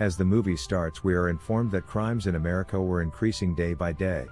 As the movie starts we are informed that crimes in America were increasing day by day.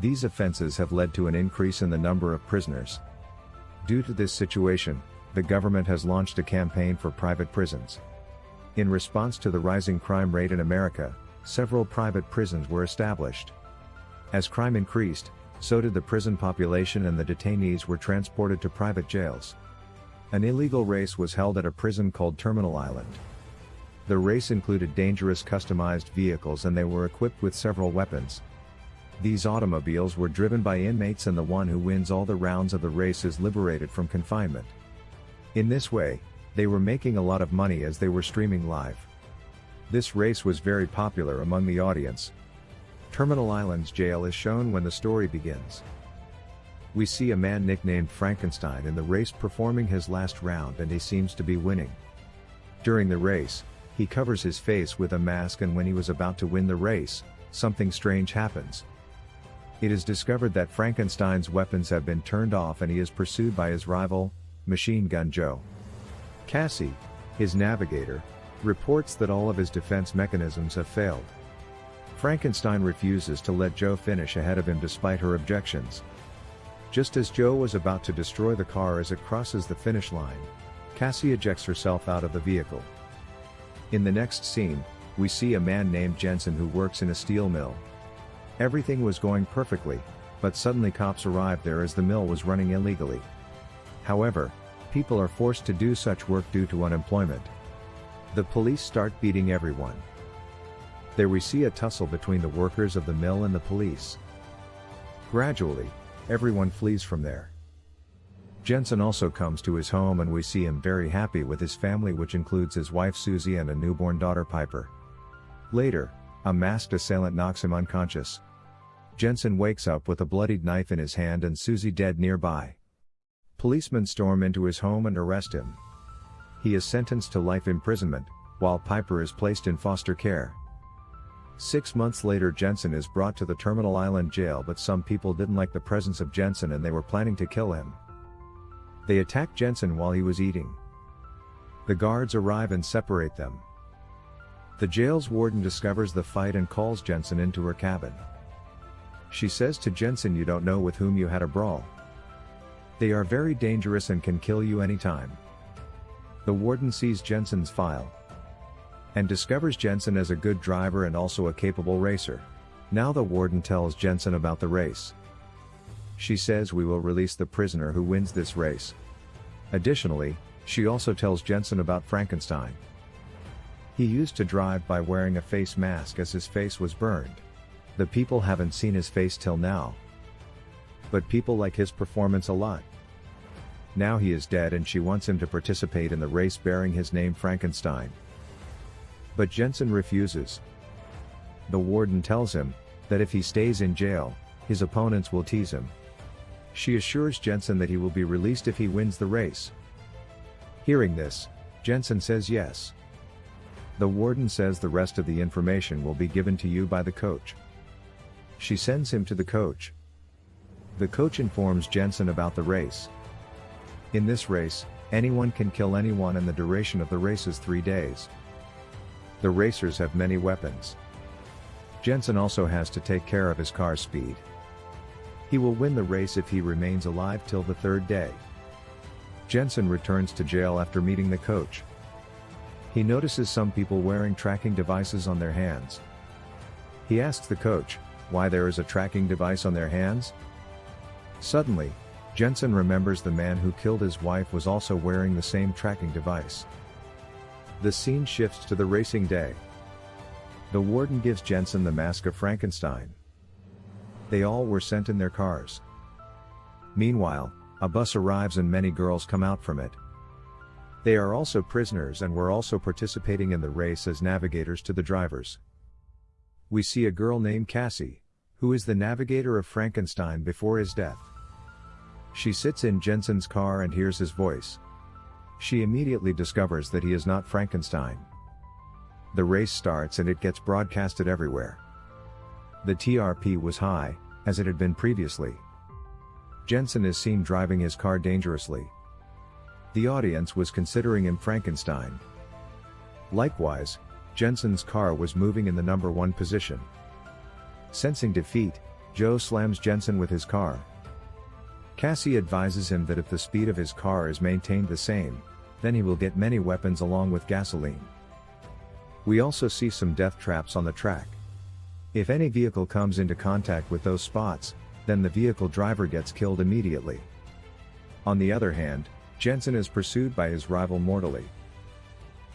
These offenses have led to an increase in the number of prisoners. Due to this situation, the government has launched a campaign for private prisons. In response to the rising crime rate in America, several private prisons were established. As crime increased, so did the prison population and the detainees were transported to private jails. An illegal race was held at a prison called Terminal Island. The race included dangerous customized vehicles and they were equipped with several weapons. These automobiles were driven by inmates and the one who wins all the rounds of the race is liberated from confinement. In this way, they were making a lot of money as they were streaming live. This race was very popular among the audience. Terminal Island's jail is shown when the story begins. We see a man nicknamed Frankenstein in the race performing his last round and he seems to be winning. During the race, he covers his face with a mask and when he was about to win the race, something strange happens. It is discovered that Frankenstein's weapons have been turned off and he is pursued by his rival, Machine Gun Joe. Cassie, his navigator, reports that all of his defense mechanisms have failed. Frankenstein refuses to let Joe finish ahead of him despite her objections. Just as Joe was about to destroy the car as it crosses the finish line, Cassie ejects herself out of the vehicle. In the next scene, we see a man named Jensen who works in a steel mill. Everything was going perfectly, but suddenly cops arrived there as the mill was running illegally. However, people are forced to do such work due to unemployment. The police start beating everyone. There we see a tussle between the workers of the mill and the police. Gradually, everyone flees from there. Jensen also comes to his home and we see him very happy with his family which includes his wife Susie and a newborn daughter Piper. Later, a masked assailant knocks him unconscious. Jensen wakes up with a bloodied knife in his hand and Susie dead nearby. Policemen storm into his home and arrest him. He is sentenced to life imprisonment, while Piper is placed in foster care. Six months later Jensen is brought to the Terminal Island jail but some people didn't like the presence of Jensen and they were planning to kill him. They attack Jensen while he was eating. The guards arrive and separate them. The jail's warden discovers the fight and calls Jensen into her cabin. She says to Jensen you don't know with whom you had a brawl. They are very dangerous and can kill you anytime. The warden sees Jensen's file and discovers Jensen as a good driver and also a capable racer. Now the warden tells Jensen about the race. She says we will release the prisoner who wins this race. Additionally, she also tells Jensen about Frankenstein. He used to drive by wearing a face mask as his face was burned. The people haven't seen his face till now. But people like his performance a lot. Now he is dead and she wants him to participate in the race bearing his name Frankenstein. But Jensen refuses. The warden tells him, that if he stays in jail, his opponents will tease him. She assures Jensen that he will be released if he wins the race. Hearing this, Jensen says yes. The warden says the rest of the information will be given to you by the coach. She sends him to the coach. The coach informs Jensen about the race. In this race, anyone can kill anyone and the duration of the race is 3 days. The racers have many weapons. Jensen also has to take care of his car's speed. He will win the race if he remains alive till the third day. Jensen returns to jail after meeting the coach. He notices some people wearing tracking devices on their hands. He asks the coach, why there is a tracking device on their hands? Suddenly, Jensen remembers the man who killed his wife was also wearing the same tracking device. The scene shifts to the racing day. The warden gives Jensen the mask of Frankenstein. They all were sent in their cars. Meanwhile, a bus arrives and many girls come out from it. They are also prisoners and were also participating in the race as navigators to the drivers. We see a girl named Cassie, who is the navigator of Frankenstein before his death. She sits in Jensen's car and hears his voice. She immediately discovers that he is not Frankenstein. The race starts and it gets broadcasted everywhere. The TRP was high, as it had been previously. Jensen is seen driving his car dangerously. The audience was considering him Frankenstein. Likewise, Jensen's car was moving in the number one position. Sensing defeat, Joe slams Jensen with his car. Cassie advises him that if the speed of his car is maintained the same, then he will get many weapons along with gasoline. We also see some death traps on the track. If any vehicle comes into contact with those spots, then the vehicle driver gets killed immediately. On the other hand, Jensen is pursued by his rival mortally.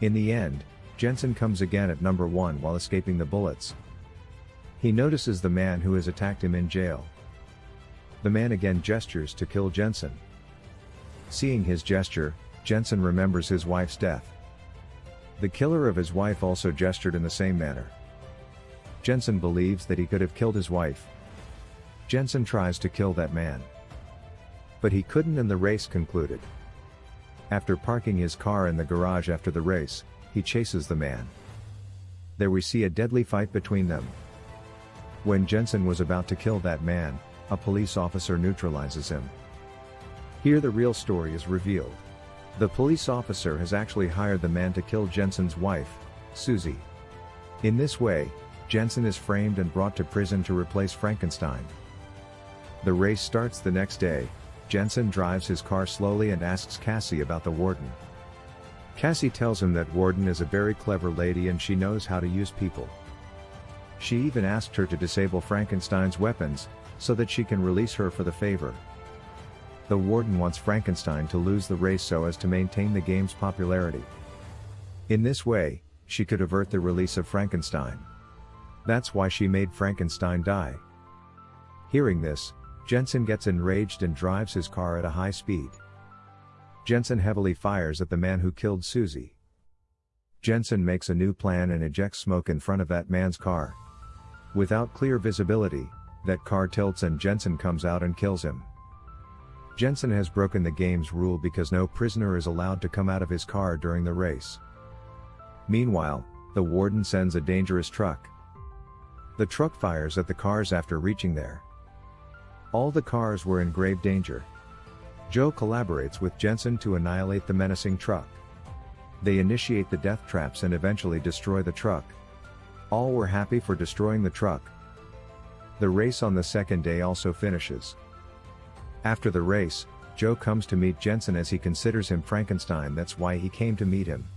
In the end, Jensen comes again at number 1 while escaping the bullets. He notices the man who has attacked him in jail. The man again gestures to kill Jensen. Seeing his gesture, Jensen remembers his wife's death. The killer of his wife also gestured in the same manner. Jensen believes that he could have killed his wife. Jensen tries to kill that man. But he couldn't and the race concluded. After parking his car in the garage after the race, he chases the man. There we see a deadly fight between them. When Jensen was about to kill that man, a police officer neutralizes him. Here the real story is revealed. The police officer has actually hired the man to kill Jensen's wife, Susie. In this way, Jensen is framed and brought to prison to replace Frankenstein. The race starts the next day, Jensen drives his car slowly and asks Cassie about the warden. Cassie tells him that Warden is a very clever lady and she knows how to use people. She even asked her to disable Frankenstein's weapons, so that she can release her for the favor. The Warden wants Frankenstein to lose the race so as to maintain the game's popularity. In this way, she could avert the release of Frankenstein. That's why she made Frankenstein die. Hearing this, Jensen gets enraged and drives his car at a high speed. Jensen heavily fires at the man who killed Susie. Jensen makes a new plan and ejects smoke in front of that man's car. Without clear visibility, that car tilts and Jensen comes out and kills him. Jensen has broken the game's rule because no prisoner is allowed to come out of his car during the race. Meanwhile, the warden sends a dangerous truck. The truck fires at the cars after reaching there. All the cars were in grave danger. Joe collaborates with Jensen to annihilate the menacing truck. They initiate the death traps and eventually destroy the truck. All were happy for destroying the truck. The race on the second day also finishes. After the race, Joe comes to meet Jensen as he considers him Frankenstein that's why he came to meet him.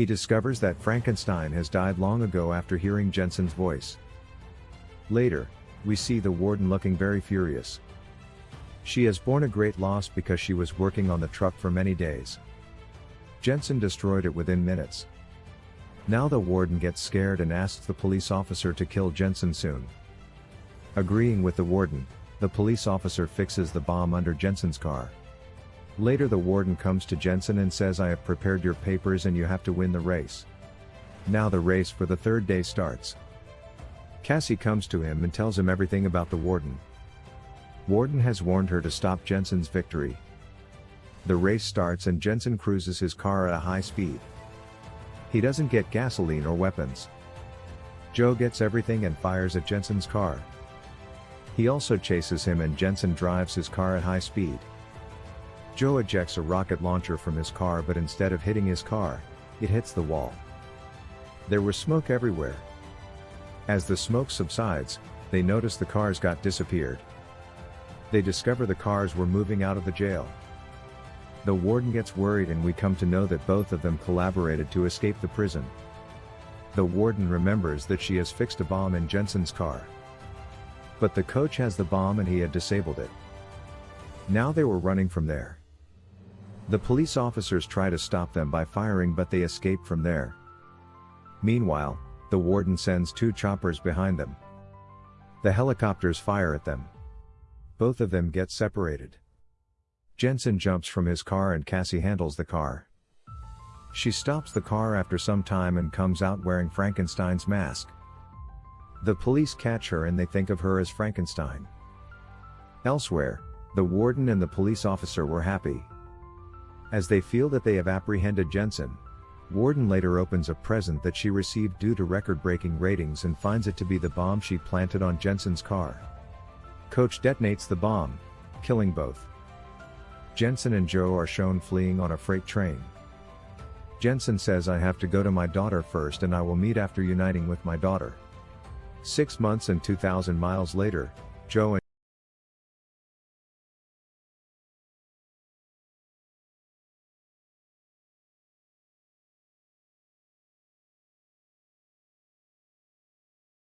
He discovers that Frankenstein has died long ago after hearing Jensen's voice. Later, we see the warden looking very furious. She has borne a great loss because she was working on the truck for many days. Jensen destroyed it within minutes. Now the warden gets scared and asks the police officer to kill Jensen soon. Agreeing with the warden, the police officer fixes the bomb under Jensen's car. Later the warden comes to Jensen and says I have prepared your papers and you have to win the race. Now the race for the third day starts. Cassie comes to him and tells him everything about the warden. Warden has warned her to stop Jensen's victory. The race starts and Jensen cruises his car at a high speed. He doesn't get gasoline or weapons. Joe gets everything and fires at Jensen's car. He also chases him and Jensen drives his car at high speed. Joe ejects a rocket launcher from his car but instead of hitting his car, it hits the wall. There was smoke everywhere. As the smoke subsides, they notice the cars got disappeared. They discover the cars were moving out of the jail. The warden gets worried and we come to know that both of them collaborated to escape the prison. The warden remembers that she has fixed a bomb in Jensen's car. But the coach has the bomb and he had disabled it. Now they were running from there. The police officers try to stop them by firing but they escape from there. Meanwhile, the warden sends two choppers behind them. The helicopters fire at them. Both of them get separated. Jensen jumps from his car and Cassie handles the car. She stops the car after some time and comes out wearing Frankenstein's mask. The police catch her and they think of her as Frankenstein. Elsewhere, the warden and the police officer were happy. As they feel that they have apprehended Jensen, Warden later opens a present that she received due to record-breaking ratings and finds it to be the bomb she planted on Jensen's car. Coach detonates the bomb, killing both. Jensen and Joe are shown fleeing on a freight train. Jensen says I have to go to my daughter first and I will meet after uniting with my daughter. Six months and 2,000 miles later, Joe and